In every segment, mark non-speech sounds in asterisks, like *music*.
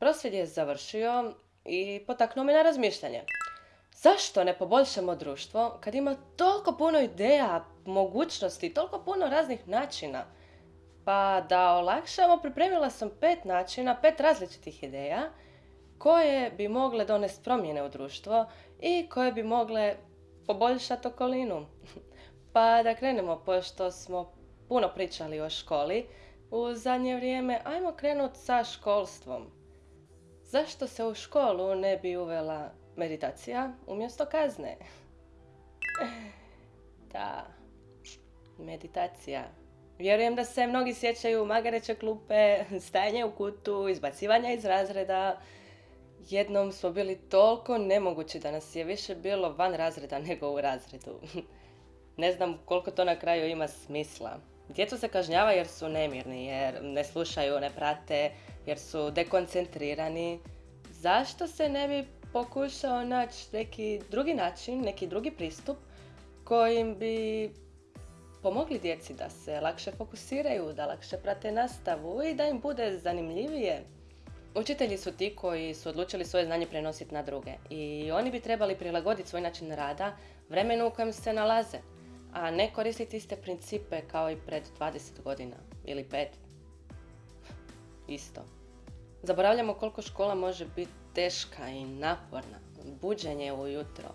Prosvjed je završio i potaknuo me na razmišljanje. Zašto ne poboljšamo društvo kad ima toliko puno ideja, mogućnosti, toliko puno raznih načina? Pa da olakšamo, pripremila sam pet načina, pet različitih ideja koje bi mogle donesti promjene u društvo i koje bi mogle poboljšati okolinu. *laughs* Pa da krenemo, pošto smo puno pričali o školi u zadnje vrijeme, ajmo krenuti sa školstvom. Zašto se u školu ne bi uvela meditacija umjesto kazne? *laughs* Da, meditacija. Vjerujem da se mnogi sjećaju magareće klupe, stajanje u kutu, izbacivanja iz razreda. Jednom smo bili toliko nemogući da nas je više bilo van razreda nego u razredu. *laughs* Ne znam koliko to na kraju ima smisla. Djecu se kažnjava jer su nemirni, jer ne slušaju, ne prate, jer su dekoncentrirani. Zašto se ne bi pokušao naći neki drugi način, neki drugi pristup kojim bi pomogli djeci da se lakše fokusiraju, da lakše prate nastavu i da im bude zanimljivije. Učitelji su ti koji su odlučili svoje znanje prenositi na druge i oni bi trebali prilagoditi svoj način rada vremenu u kojem se nalaze, a ne koristiti iste principe kao i pred 20 godina ili 5. Isto. Zaboravljamo koliko škola može biti teška i naporna. Buđenje ujutro,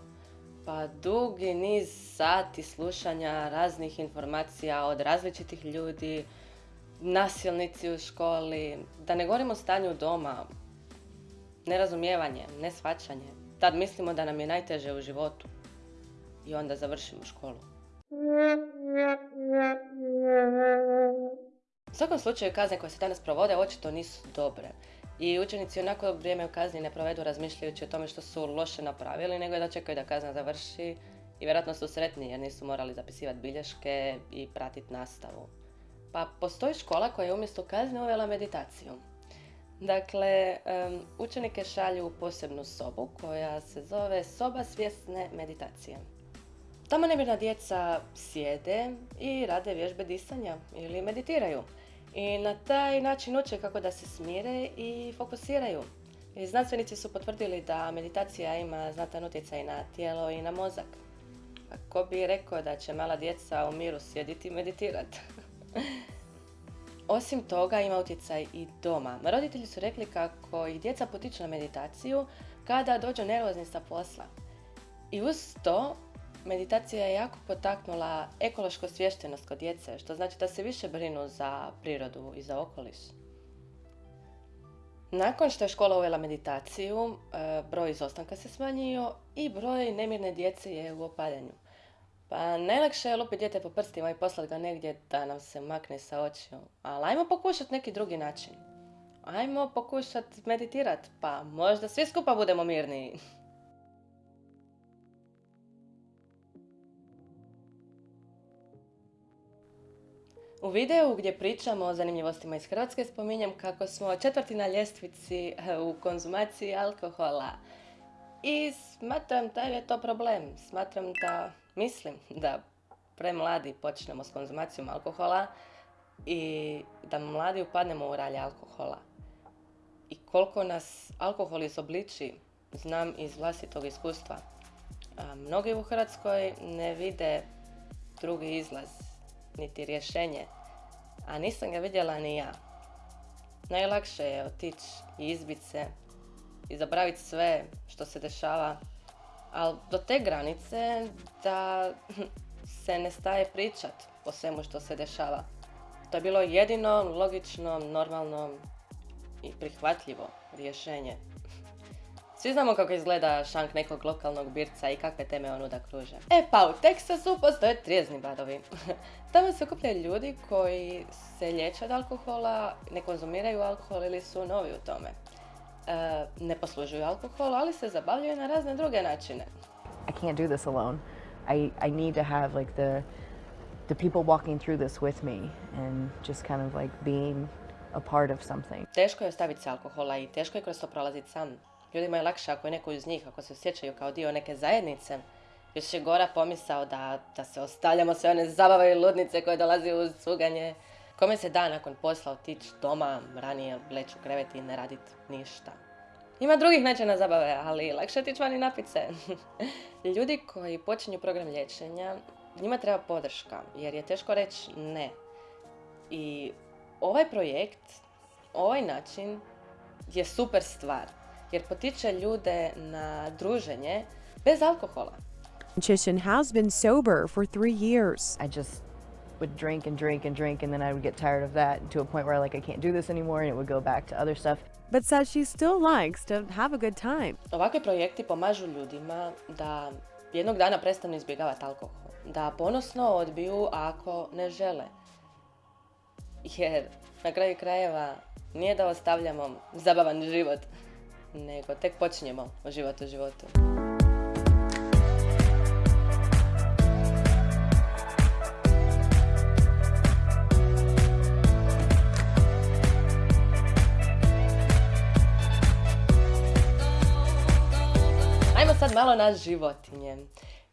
pa dugi niz sati slušanja raznih informacija od različitih ljudi, nasilnici u školi, da ne govorimo o stanju doma, nerazumijevanje, nesvaćanje. Tad mislimo da nam je najteže u životu i onda završimo školu. U svakom slučaju kazne koje se danas provode očito nisu dobre. I učenici onako vrijeme u kazni ne provedu razmišljajući o tome što su loše napravili, nego da čekaju da kazna završi i vjerojatno su sretni jer nisu morali zapisivati bilješke i pratiti nastavu. Pa postoji škola koja je umjesto kazne uvela meditaciju. Dakle, učenike šalju u posebnu sobu koja se zove soba svjesne meditacije. Tamo nemirna djeca sjede i rade vježbe disanja ili meditiraju i na taj način uče kako da se smire i fokusiraju. I znanstvenici su potvrdili da meditacija ima znatan utjecaj na tijelo i na mozak. A ko bi rekao da će mala djeca u miru sjediti i meditirati? *laughs* Osim toga ima utjecaj i doma. Roditelji su rekli kako ih djeca potiču na meditaciju kada dođu nervozni sa posla. I uz to Meditacija je jako potaknula ekološku svještenost kod djece, što znači da se više brinu za prirodu i za okoliš. Nakon što je škola uvela meditaciju, e, broj izostanka se smanjio i broj nemirne djece je u opadanju. Pa najlakše je lupiti dijete po prstima i poslati ga negdje da nam se makne sa očiju. Ali ajmo pokušati neki drugi način. Ajmo pokušati meditirati, pa možda svi skupa budemo mirniji. *laughs* U videu gdje pričamo o zanimljivostima iz Hrvatske spominjem kako smo četvrti na ljestvici eh, u konzumaciji alkohola. I smatram da je to problem. Smatram da, mislim da premladi počnemo s konzumacijom alkohola i da mladi upadnemo u ralje alkohola. I koliko nas alkohol izobliči, znam iz vlastitog iskustva. mnogi u Hrvatskoj ne vide drugi izlaz niti rješenje, a nisam ga vidjela ni ja. Najlakše je otići i izbiti se i zaboraviti sve što se dešava, ali do te granice da *laughs* se ne staje pričat o svemu što se dešava. To je bilo jedino, logično, normalno i prihvatljivo rješenje. Svi znamo kako izgleda šank nekog lokalnog birca i kakve teme on uda kruže. E pa u Teksasu postoje trijezni badovi. *laughs* Tamo se okupljaju ljudi koji se liječe od alkohola, ne konzumiraju alkohol ili su novi u tome. E, ne poslužuju alkohol, ali se zabavljaju na razne druge načine. I can't do this alone. I, I need to have like the, the people walking through this with me and just kind of like being a part of something. Teško je ostaviti se alkohola i teško je kroz to prolaziti sam. Ljudima je lakše ako je neko iz njih, ako se osjećaju kao dio neke zajednice. Još je gora pomisao da, da se ostavljamo sve one zabave i ludnice koje dolazi uz cuganje. Kome se da nakon posla otići doma, ranije leći u krevet i ne radit ništa. Ima drugih načina zabave, ali lakše otići van i. *laughs* Ljudi koji počinju program liječenja, njima treba podrška, jer je teško reći ne. I ovaj projekt, ovaj način je super stvar, jer potiče ljude na druženje bez alkohola. Chishin has been sober for three years. I just would drink and drink and drink, and then I would get tired of that to a point where like I can't do this anymore, and it would go back to other stuff. But says she still likes to have a good time. Ovakvi projekti pomažu ljudima da jednog dana prestanu izbjegavati alkohol, da ponosno odbiju ako ne žele. Jer na kraju krajeva nije da ostavljamo zabavan život, nego tek počinjemo život u životu. Ajmo sad malo na životinje.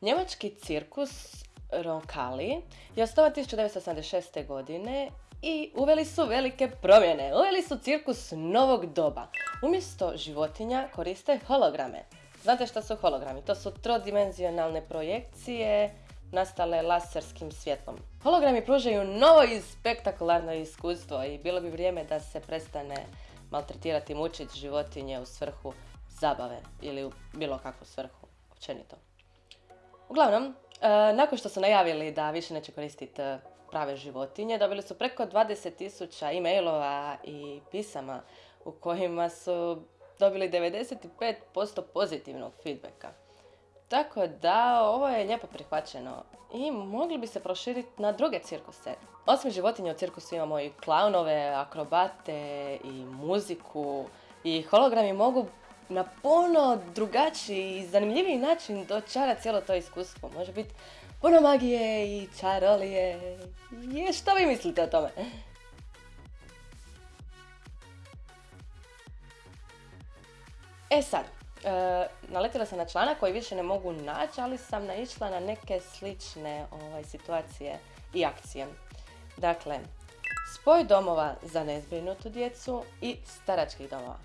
Njemački cirkus Roncalli je osnovan 1976. godine i uveli su velike promjene. Uveli su cirkus novog doba. Umjesto životinja koriste holograme. Znate što su hologrami? To su trodimenzionalne projekcije nastale laserskim svjetlom. Hologrami pružaju novo i spektakularno iskustvo i bilo bi vrijeme da se prestane maltretirati mučiti životinje u svrhu zabave ili u bilo kakvu svrhu, općenito. Uglavnom, e, nakon što su najavili da više neće koristiti prave životinje, dobili su preko 20.000 e-mailova i pisama u kojima su dobili 95% pozitivnog feedbacka. Tako da, ovo je lijepo prihvaćeno i mogli bi se proširiti na druge cirkuse. Osim životinja u cirkusu imamo i klaunove, akrobate i muziku i hologrami mogu na puno drugačiji i zanimljiviji način dočara cijelo to iskustvo. Može biti puno magije i čarolije. Je, što vi mislite o tome? E sad, e, naletila sam na članak koji više ne mogu naći, ali sam naišla na neke slične ovaj, situacije i akcije. Dakle, spoj domova za nezbrinutu djecu i staračkih domova.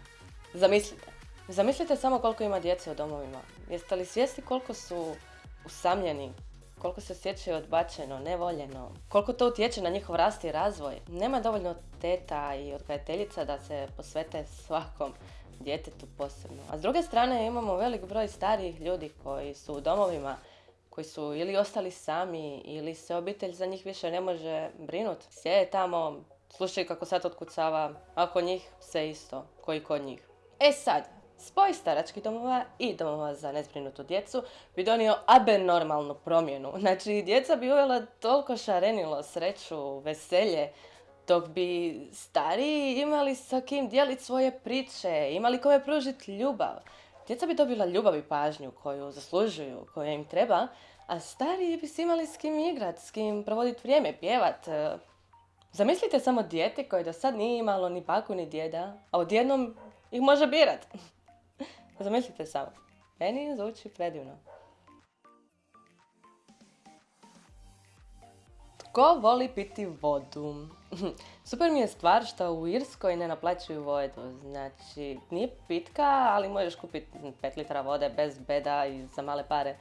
Zamislite, zamislite samo koliko ima djece u domovima. Jeste li svjesni koliko su usamljeni, koliko se osjećaju odbačeno, nevoljeno, koliko to utječe na njihov rast i razvoj. Nema dovoljno teta i odgajateljica da se posvete svakom djetetu posebno. A s druge strane imamo velik broj starijih ljudi koji su u domovima, koji su ili ostali sami ili se obitelj za njih više ne može brinuti. Sjede tamo, slušaju kako sad otkucava, a kod njih sve isto, koji kod njih. E sad, spoj staračkih domova i domova za nezbrinutu djecu bi donio abenormalnu promjenu. Znači, djeca bi uvela toliko šarenilo, sreću, veselje, dok bi stariji imali sa kim dijeliti svoje priče, imali kome pružiti ljubav. Djeca bi dobila ljubav i pažnju koju zaslužuju, koja im treba, a stariji bi se imali s kim igrat, s kim provoditi vrijeme, pjevat. Zamislite samo dijete koje do sad nije imalo ni baku ni djeda, a odjednom ih može birat. Zamislite samo. Meni zvuči predivno. Tko voli piti vodu? *laughs* Super mi je stvar što u Irskoj ne naplaćuju vodu. Znači, nije pitka, ali možeš kupiti 5 litra vode bez beda i za male pare.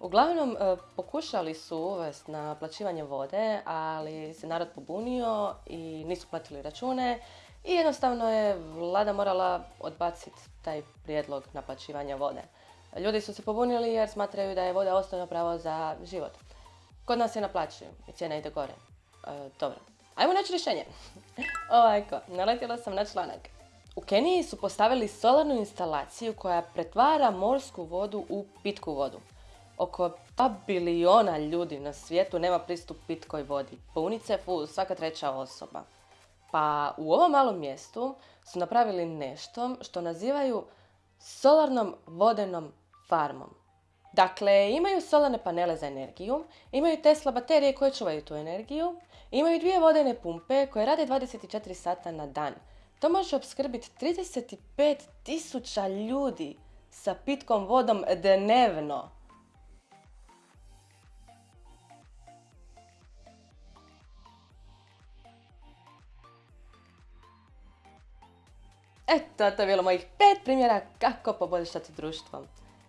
Uglavnom, e, pokušali su uvesti naplaćivanje vode, ali se narod pobunio i nisu platili račune i jednostavno je vlada morala odbaciti taj prijedlog naplaćivanja vode. Ljudi su se pobunili jer smatraju da je voda osnovno pravo za život. Kod nas je naplaćuju i cijena ide gore. E, dobro, ajmo naći rješenje. *laughs* Ovako, naletjela sam na članak. U Keniji su postavili solarnu instalaciju koja pretvara morsku vodu u pitku vodu. Oko 2 biliona ljudi na svijetu nema pristup pitkoj vodi. Po UNICEF-u svaka treća osoba. Pa u ovom malom mjestu su napravili nešto što nazivaju solarnom vodenom farmom. Dakle, imaju solarne panele za energiju, imaju Tesla baterije koje čuvaju tu energiju, imaju dvije vodene pumpe koje rade 24 sata na dan. To može opskrbiti 35 tisuća ljudi sa pitkom vodom dnevno. Eto, to je bilo mojih pet primjera kako poboljšati društvo.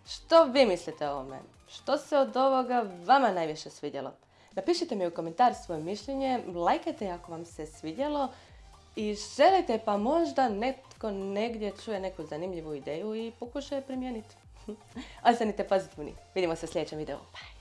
Što vi mislite o ovome? Što se od ovoga vama najviše svidjelo? Napišite mi u komentar svoje mišljenje, lajkajte ako vam se svidjelo i želite pa možda netko negdje čuje neku zanimljivu ideju i pokuša je primijeniti. *laughs* Ostanite pozitivni. Vidimo se u sljedećem videu. Bye!